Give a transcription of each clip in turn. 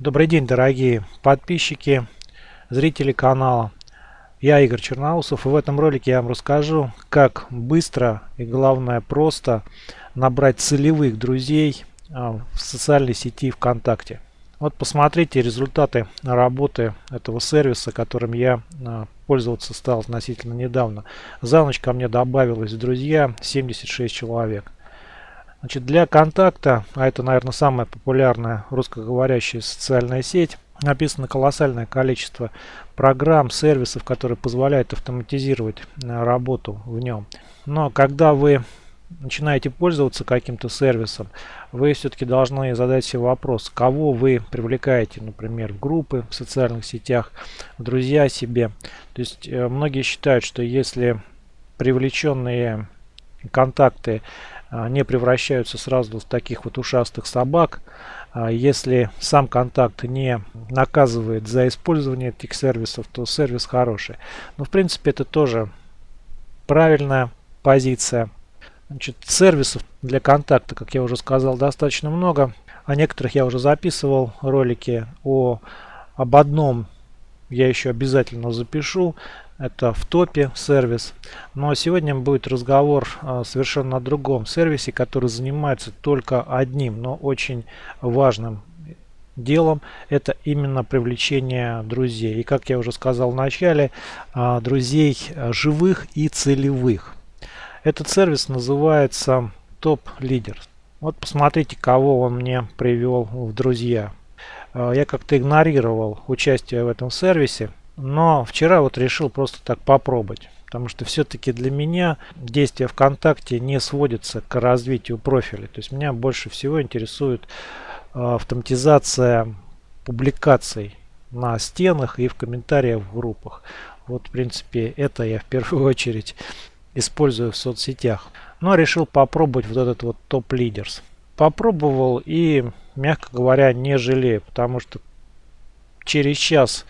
Добрый день, дорогие подписчики, зрители канала. Я Игорь Черноусов и в этом ролике я вам расскажу, как быстро и главное просто набрать целевых друзей а, в социальной сети ВКонтакте. Вот посмотрите результаты работы этого сервиса, которым я а, пользоваться стал относительно недавно. За ночь ко мне добавилось друзья 76 человек. Значит, для контакта, а это, наверное, самая популярная русскоговорящая социальная сеть, написано колоссальное количество программ, сервисов, которые позволяют автоматизировать э, работу в нем. Но когда вы начинаете пользоваться каким-то сервисом, вы все-таки должны задать себе вопрос, кого вы привлекаете, например, в группы в социальных сетях, в друзья себе. То есть э, многие считают, что если привлеченные контакты не превращаются сразу в таких вот ушастых собак. А, если сам контакт не наказывает за использование этих сервисов, то сервис хороший. Но в принципе это тоже правильная позиция. Значит, сервисов для контакта, как я уже сказал, достаточно много. О некоторых я уже записывал ролики. О, об одном я еще обязательно запишу. Это в топе сервис. Но сегодня будет разговор а, совершенно о другом сервисе, который занимается только одним, но очень важным делом. Это именно привлечение друзей. И как я уже сказал в начале, а, друзей а, живых и целевых. Этот сервис называется Топ Лидер. Вот посмотрите, кого он мне привел в друзья. Я как-то игнорировал участие в этом сервисе но вчера вот решил просто так попробовать. Потому что все-таки для меня действие ВКонтакте не сводится к развитию профиля. То есть меня больше всего интересует а, автоматизация публикаций на стенах и в комментариях в группах. Вот, в принципе, это я в первую очередь использую в соцсетях. Но решил попробовать вот этот вот топ-лидерс. Попробовал и, мягко говоря, не жалею, потому что через час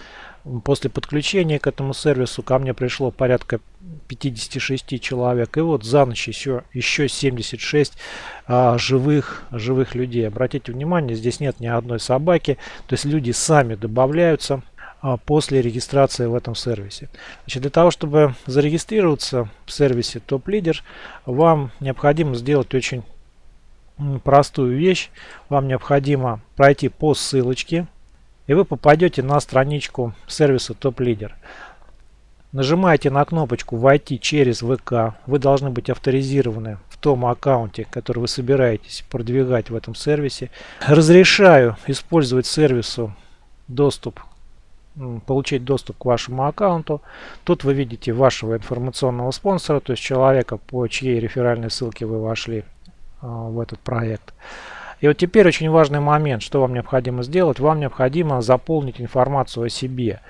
После подключения к этому сервису ко мне пришло порядка 56 человек. И вот за ночь еще, еще 76 а, живых, живых людей. Обратите внимание, здесь нет ни одной собаки. То есть люди сами добавляются а, после регистрации в этом сервисе. Значит, для того, чтобы зарегистрироваться в сервисе Топ Лидер, вам необходимо сделать очень простую вещь. Вам необходимо пройти по ссылочке и вы попадете на страничку сервиса Топ Лидер. Нажимаете на кнопочку «Войти через ВК». Вы должны быть авторизированы в том аккаунте, который вы собираетесь продвигать в этом сервисе. Разрешаю использовать сервису доступ, получить доступ к вашему аккаунту. Тут вы видите вашего информационного спонсора, то есть человека, по чьей реферальной ссылке вы вошли а, в этот проект. И вот теперь очень важный момент, что вам необходимо сделать. Вам необходимо заполнить информацию о себе.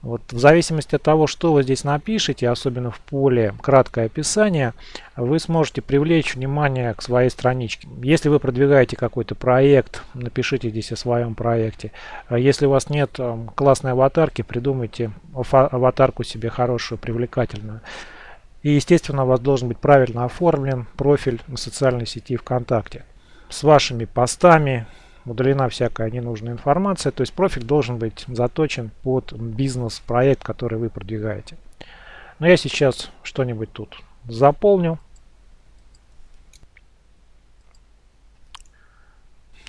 Вот в зависимости от того, что вы здесь напишете, особенно в поле краткое описание, вы сможете привлечь внимание к своей страничке. Если вы продвигаете какой-то проект, напишите здесь о своем проекте. А если у вас нет эм, классной аватарки, придумайте аватарку себе хорошую, привлекательную. И естественно у вас должен быть правильно оформлен профиль на социальной сети ВКонтакте с вашими постами, удалена всякая ненужная информация. То есть профиль должен быть заточен под бизнес-проект, который вы продвигаете. Но я сейчас что-нибудь тут заполню.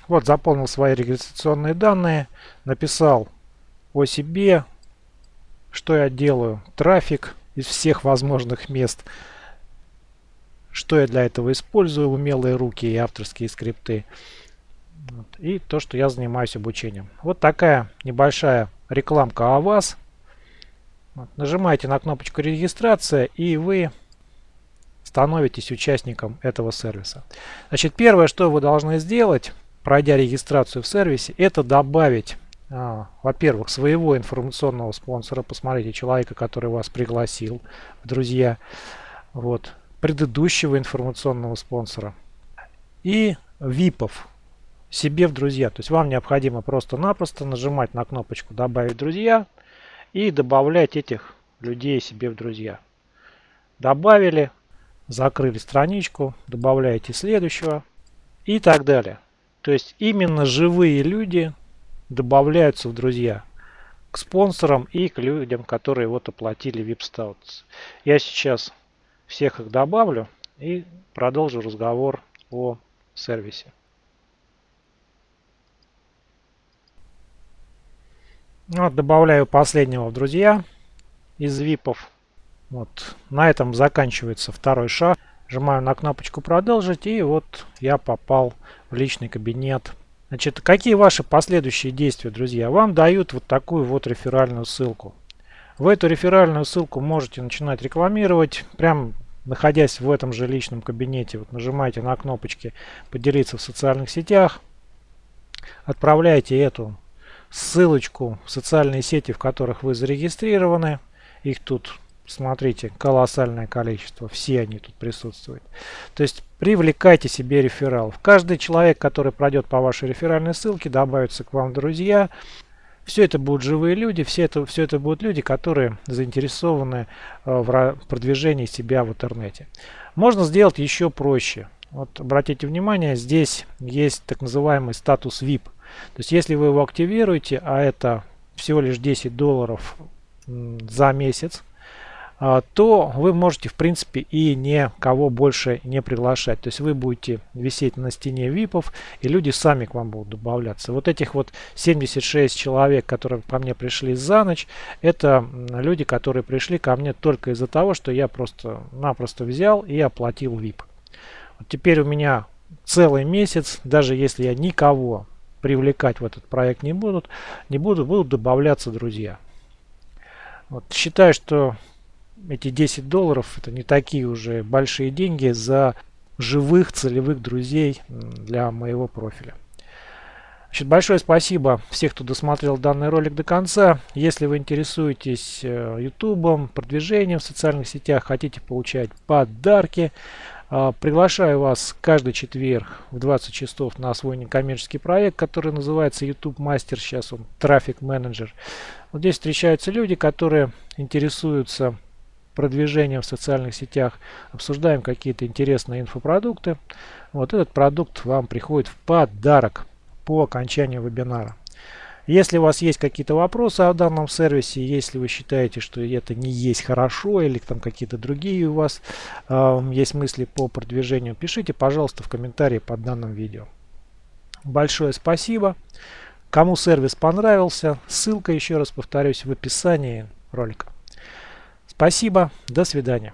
Вот заполнил свои регистрационные данные, написал о себе, что я делаю, трафик из всех возможных мест – что я для этого использую, умелые руки и авторские скрипты. Вот. И то, что я занимаюсь обучением. Вот такая небольшая рекламка о вас. Вот. Нажимаете на кнопочку регистрация и вы становитесь участником этого сервиса. Значит, первое, что вы должны сделать, пройдя регистрацию в сервисе, это добавить, а, во-первых, своего информационного спонсора. Посмотрите, человека, который вас пригласил друзья. Вот предыдущего информационного спонсора и випов себе в друзья. То есть вам необходимо просто-напросто нажимать на кнопочку «Добавить друзья» и добавлять этих людей себе в друзья. Добавили, закрыли страничку, добавляете следующего и так далее. То есть именно живые люди добавляются в друзья к спонсорам и к людям, которые вот оплатили VIP Status. Я сейчас всех их добавлю и продолжу разговор о сервисе. Вот, добавляю последнего в друзья из випов. Вот, на этом заканчивается второй шаг. Нажимаю на кнопочку продолжить и вот я попал в личный кабинет Значит, какие ваши последующие действия, друзья? Вам дают вот такую вот реферальную ссылку. В эту реферальную ссылку можете начинать рекламировать, прям находясь в этом же личном кабинете. Вот нажимаете на кнопочки «Поделиться в социальных сетях», отправляете эту ссылочку в социальные сети, в которых вы зарегистрированы. Их тут Смотрите, колоссальное количество, все они тут присутствуют. То есть привлекайте себе рефералов. Каждый человек, который пройдет по вашей реферальной ссылке, добавится к вам в друзья. Все это будут живые люди, все это, все это будут люди, которые заинтересованы э, в продвижении себя в интернете. Можно сделать еще проще. Вот обратите внимание, здесь есть так называемый статус VIP. То есть если вы его активируете, а это всего лишь 10 долларов за месяц, то вы можете в принципе и никого больше не приглашать. То есть вы будете висеть на стене випов и люди сами к вам будут добавляться. Вот этих вот 76 человек, которые ко мне пришли за ночь, это люди, которые пришли ко мне только из-за того, что я просто-напросто взял и оплатил вип. Вот теперь у меня целый месяц, даже если я никого привлекать в этот проект не будут, не буду, будут добавляться друзья. Вот, считаю, что эти 10 долларов это не такие уже большие деньги за живых целевых друзей для моего профиля. Значит, большое спасибо всех, кто досмотрел данный ролик до конца. Если вы интересуетесь YouTube, э, продвижением в социальных сетях, хотите получать подарки, э, приглашаю вас каждый четверг в 20 часов на свой некоммерческий проект, который называется YouTube Master. Сейчас он Трафик Менеджер. Вот здесь встречаются люди, которые интересуются продвижением в социальных сетях, обсуждаем какие-то интересные инфопродукты. Вот этот продукт вам приходит в подарок по окончанию вебинара. Если у вас есть какие-то вопросы о данном сервисе, если вы считаете, что это не есть хорошо или там какие-то другие у вас э, есть мысли по продвижению, пишите, пожалуйста, в комментарии под данным видео. Большое спасибо. Кому сервис понравился, ссылка, еще раз повторюсь, в описании ролика. Спасибо, до свидания.